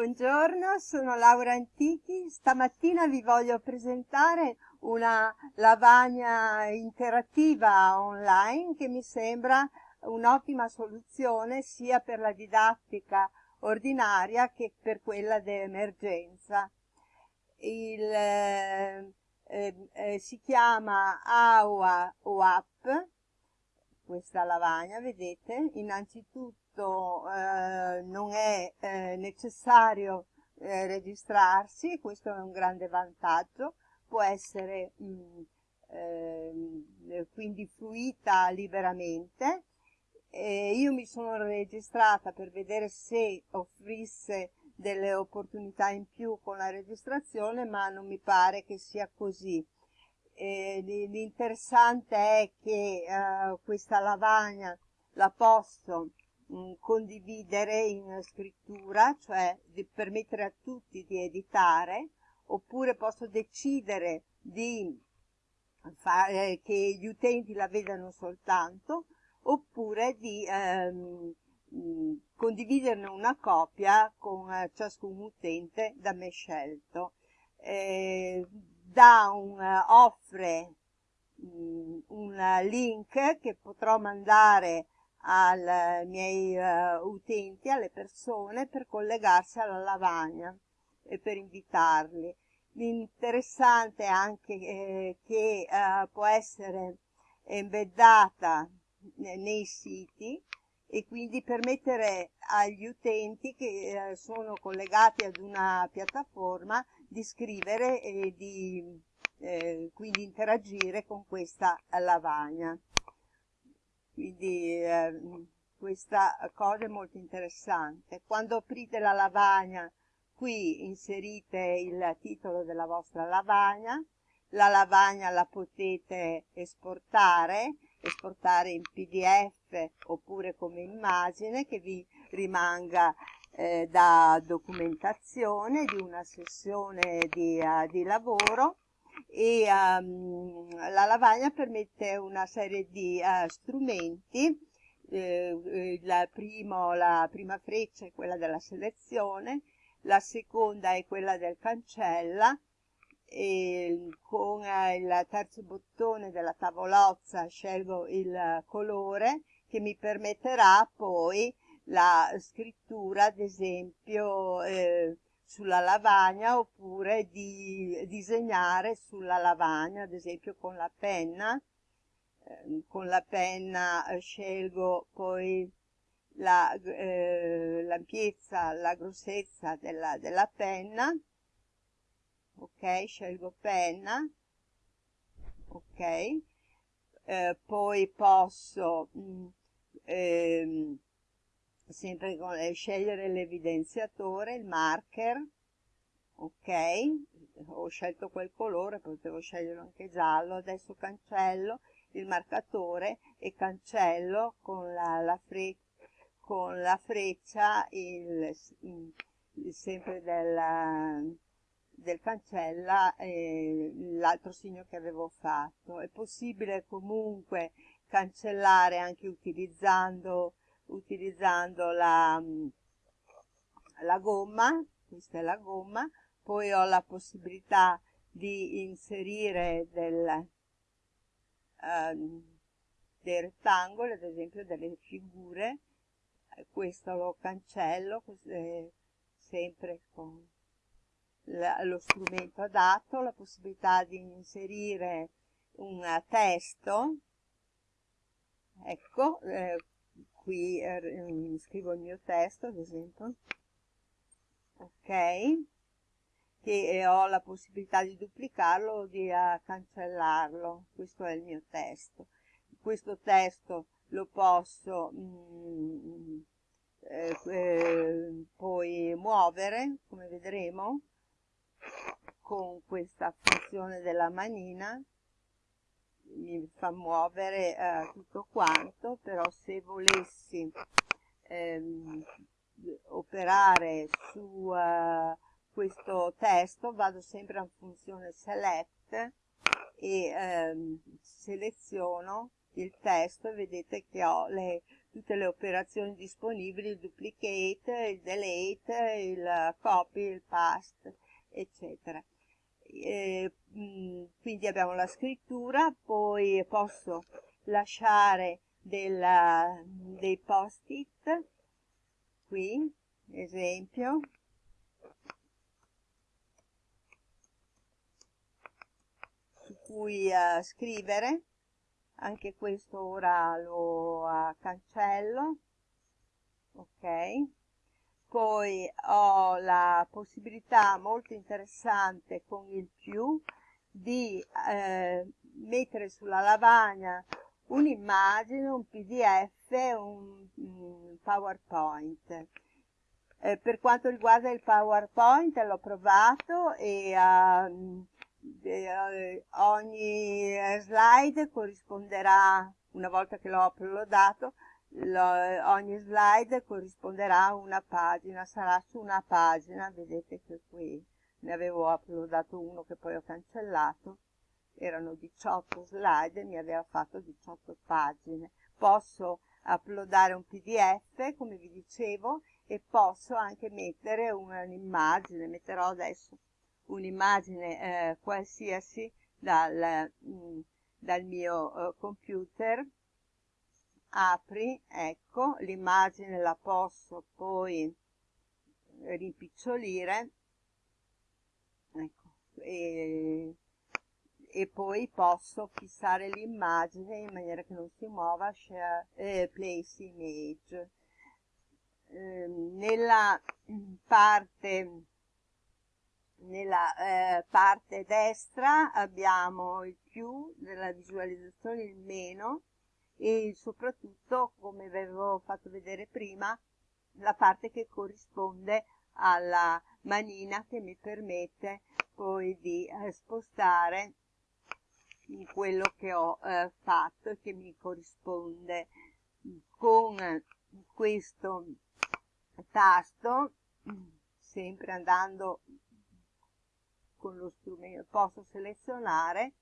Buongiorno, sono Laura Antichi. Stamattina vi voglio presentare una lavagna interattiva online che mi sembra un'ottima soluzione sia per la didattica ordinaria che per quella d'emergenza. Eh, eh, si chiama AUA OAP, questa lavagna, vedete? Innanzitutto questo eh, non è eh, necessario eh, registrarsi, questo è un grande vantaggio, può essere mh, mm, ehm, quindi fruita liberamente. io mi sono registrata per vedere se offrisse delle opportunità in più con la registrazione, ma non mi pare che sia così. L'interessante è che eh, questa lavagna la posso mm, condividere in scrittura, cioè di permettere a tutti di editare, oppure posso decidere di fare che gli utenti la vedano soltanto, oppure di ehm, mh, condividerne una copia con eh, ciascun utente da me scelto. Eh, da un, uh, offre mh, un link che potrò mandare ai miei uh, utenti, alle persone, per collegarsi alla lavagna e per invitarli. L'interessante è anche eh, che uh, può essere embeddata nei siti e quindi permettere agli utenti che eh, sono collegati ad una piattaforma di scrivere e di eh, quindi interagire con questa lavagna quindi eh, questa cosa è molto interessante. Quando aprite la lavagna qui inserite il titolo della vostra lavagna la lavagna la potete esportare esportare in pdf oppure come immagine che vi rimanga eh, da documentazione di una sessione di, uh, di lavoro e um, la lavagna permette una serie di uh, strumenti eh, la, primo, la prima freccia è quella della selezione la seconda è quella del cancella e con eh, il terzo bottone della tavolozza scelgo il colore che mi permetterà poi la scrittura ad esempio eh, sulla lavagna oppure di disegnare sulla lavagna, ad esempio con la penna. Eh, con la penna eh, scelgo poi l'ampiezza, la, eh, la grossezza della, della penna, ok, scelgo penna, ok, eh, poi posso mh, mm, ehm, sempre con, eh, scegliere l'evidenziatore, il marker, ok, ho scelto quel colore, potevo scegliere anche giallo, adesso cancello il marcatore e cancello con la, la, fre con la freccia il, il sempre della, del cancella eh, l'altro segno che avevo fatto. È possibile comunque cancellare anche utilizzando utilizzando la, la gomma, questa è la gomma, poi ho la possibilità di inserire del, uh, dei rettangoli, ad esempio delle figure, questo lo cancello eh, sempre con la, lo strumento adatto, la possibilità di inserire un testo, ecco, eh, qui eh, scrivo il mio testo ad esempio. Ok. Che ho la possibilità di duplicarlo o di uh, cancellarlo. Questo è il mio testo. Questo testo lo posso mm, eh, eh, poi muovere come vedremo con questa funzione della manina mi fa muovere eh, tutto quanto, però se volessi ehm, operare su uh, questo testo vado sempre a funzione select e ehm, seleziono il testo e vedete che ho le tutte le operazioni disponibili, il duplicate, il delete, il copy, il paste, eccetera. Quindi abbiamo la scrittura, poi posso lasciare della, dei post-it, qui, esempio, su cui uh, scrivere, anche questo ora lo uh, cancello, ok, poi ho la possibilità molto interessante con il più di eh, mettere sulla lavagna un'immagine, un pdf, un, un PowerPoint. Eh, per quanto riguarda il PowerPoint l'ho provato e uh, eh, ogni slide corrisponderà, una volta che l'ho uploadato, lo, ogni slide corrisponderà a una pagina, sarà su una pagina, vedete che qui ne avevo uploadato uno che poi ho cancellato, erano 18 slide mi aveva fatto 18 pagine. Posso uploadare un pdf, come vi dicevo, e posso anche mettere un'immagine, metterò adesso un'immagine eh, qualsiasi dal, mh, mm, dal mio uh, computer, apri, ecco, l'immagine la posso poi rimpicciolire, ecco, e e poi posso fissare l'immagine in maniera che non si muova, share, eh, place image. Eh, nella parte, nella eh, parte destra abbiamo il più della visualizzazione, il meno e soprattutto, come vi avevo fatto vedere prima, la parte che corrisponde alla manina che mi permette poi di eh, spostare quello che ho eh, fatto e che mi corrisponde. Con questo tasto sempre andando con lo strumento posso selezionare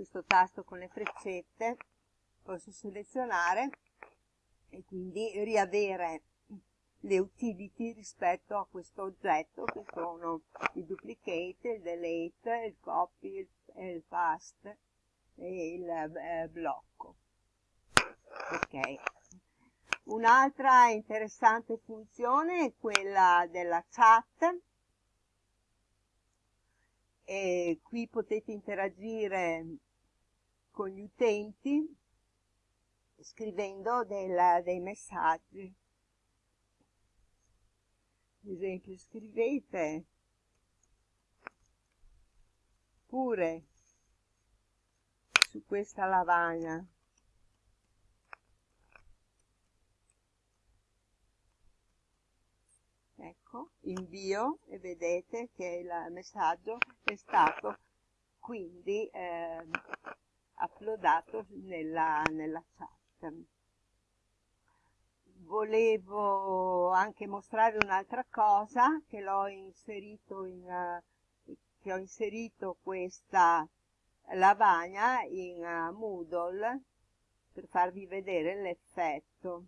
questo tasto con le freccette posso selezionare e quindi riavere le utility rispetto a questo oggetto che sono il duplicate, il delete, il copy, il, il paste e il eh, blocco. Ok. Un'altra interessante funzione è quella della chat. E qui potete interagire con gli utenti scrivendo del, dei messaggi. Ad esempio scrivete pure su questa lavagna. Ecco invio e vedete che il messaggio è stato quindi eh, uploadato nella, nella chat. Volevo anche mostrare un'altra cosa che l'ho inserito in uh, che ho inserito questa lavagna in uh, Moodle per farvi vedere l'effetto.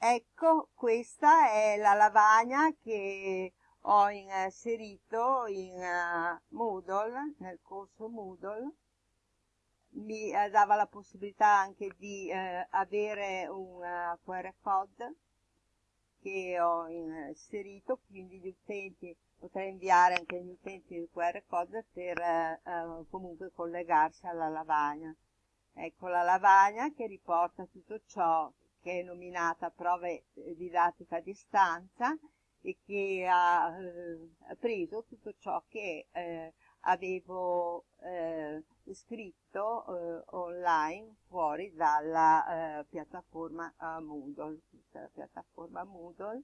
Ecco questa è la lavagna che ho inserito in uh, Moodle nel corso Moodle mi eh, dava la possibilità anche di eh, avere un uh, eh, QR code che ho inserito, quindi gli utenti potrei inviare anche agli utenti il QR code per eh, eh, comunque collegarsi alla lavagna. Ecco la lavagna che riporta tutto ciò che è nominata prove didattica a distanza e che ha eh, preso tutto ciò che eh, avevo eh, scritto eh, online fuori dalla eh, piattaforma eh, Moodle, la piattaforma Moodle.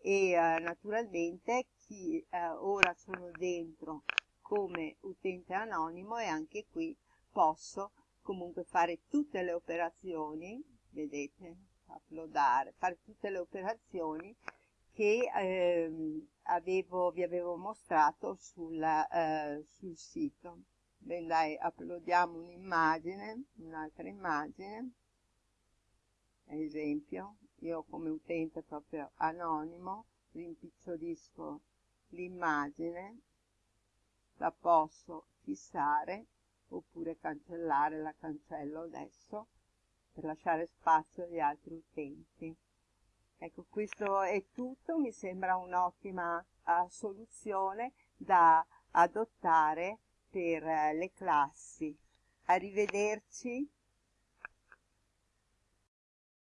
E naturalmente chi ora sono dentro come utente anonimo e anche qui posso comunque fare tutte le operazioni, vedete, uploadare, fare tutte le operazioni che ehm, avevo, vi avevo mostrato sul, eh, sul sito. Ben dai uploadiamo un'immagine un'altra immagine. Esempio io come utente proprio anonimo rimpicciolisco l'immagine la posso fissare oppure cancellare la cancello adesso per lasciare spazio agli altri utenti ecco questo è tutto mi sembra un'ottima uh, soluzione da adottare per uh, le classi. Arrivederci